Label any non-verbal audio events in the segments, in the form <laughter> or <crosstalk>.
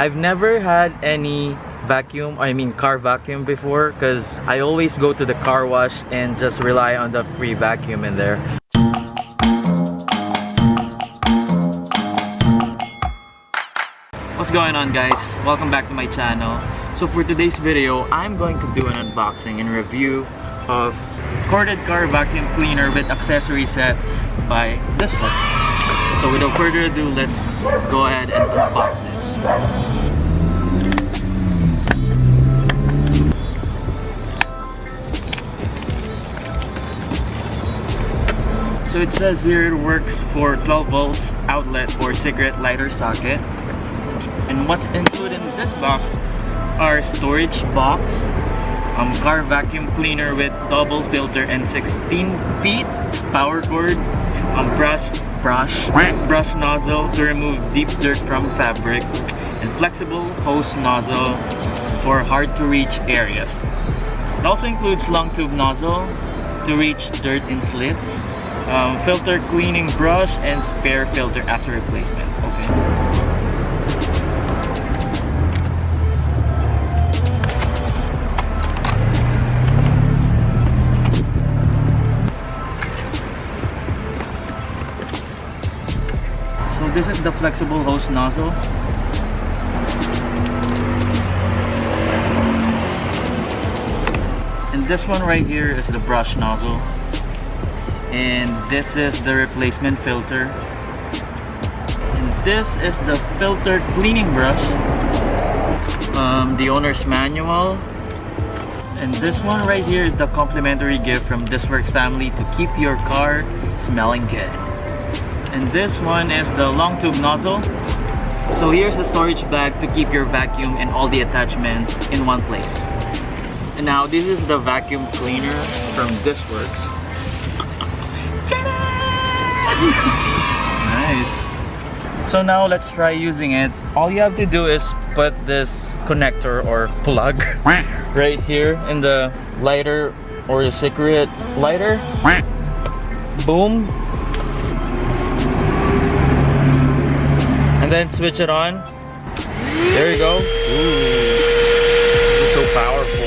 I've never had any vacuum, I mean car vacuum before because I always go to the car wash and just rely on the free vacuum in there. What's going on guys? Welcome back to my channel. So for today's video, I'm going to do an unboxing and review of corded car vacuum cleaner with accessory set by this one. So without further ado, let's go ahead and unbox this. So it says here it works for 12 volts outlet for cigarette lighter socket. And what's included in this box are storage box, um, car vacuum cleaner with double filter and 16 feet, power cord, um, brush, brush, brush nozzle to remove deep dirt from fabric, and flexible hose nozzle for hard to reach areas. It also includes long tube nozzle to reach dirt in slits, um, filter cleaning brush and spare filter as a replacement okay this is the flexible hose nozzle. And this one right here is the brush nozzle. And this is the replacement filter. And this is the filter cleaning brush. Um, the owner's manual. And this one right here is the complimentary gift from ThisWorx family to keep your car smelling good and this one is the long tube nozzle so here's the storage bag to keep your vacuum and all the attachments in one place and now this is the vacuum cleaner from ThisWorx <laughs> <laughs> nice. So now let's try using it. All you have to do is put this connector or plug <laughs> right here in the lighter or the cigarette lighter. Boom. Then switch it on. There you go. Ooh. so powerful.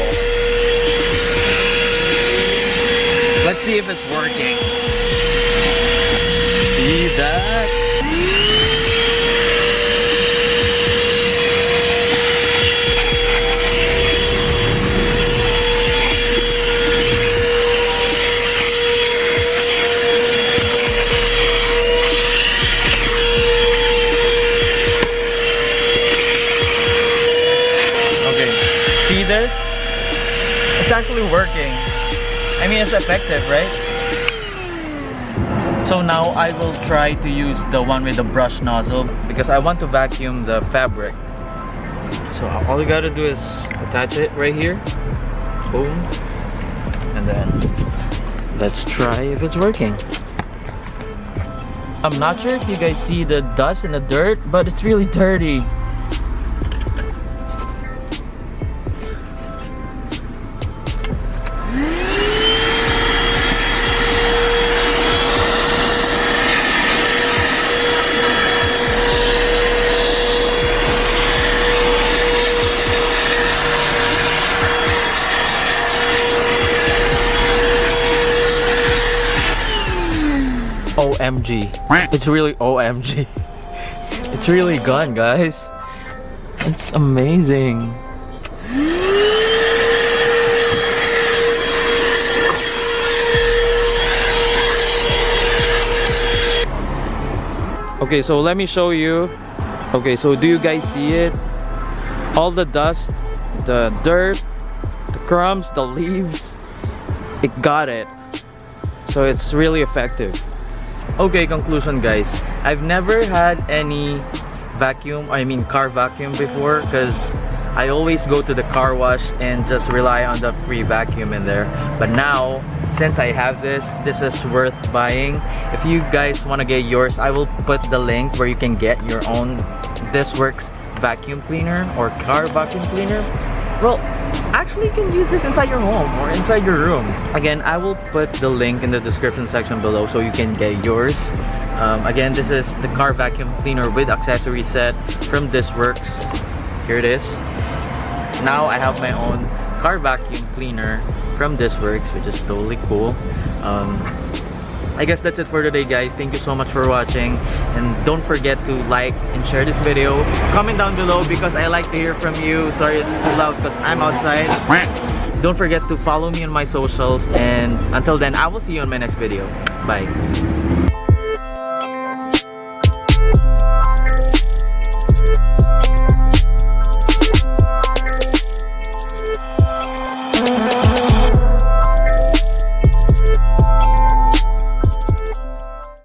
Let's see if it's working this? It's actually working. I mean, it's effective, right? So now I will try to use the one with the brush nozzle because I want to vacuum the fabric. So all you gotta do is attach it right here. Boom. And then let's try if it's working. I'm not sure if you guys see the dust and the dirt, but it's really dirty. OMG. It's really OMG. <laughs> It's really gone, guys. It's amazing. Okay, so let me show you. Okay, so do you guys see it? All the dust, the dirt, the crumbs, the leaves, it got it. So it's really effective. Okay, conclusion guys. I've never had any vacuum, I mean car vacuum before because I always go to the car wash and just rely on the free vacuum in there. But now, since I have this, this is worth buying. If you guys want to get yours, I will put the link where you can get your own ThisWorx vacuum cleaner or car vacuum cleaner. Well, actually you can use this inside your home or inside your room. Again, I will put the link in the description section below so you can get yours. Um, again, this is the car vacuum cleaner with accessory set from ThisWorx. here it is now I have my own car vacuum cleaner from ThisWorx which is totally cool um, I guess that's it for today guys. Thank you so much for watching and don't forget to like and share this video. Comment down below because I like to hear from you. Sorry it's too loud because I'm outside. Don't forget to follow me on my socials and until then I will see you on my next video. Bye.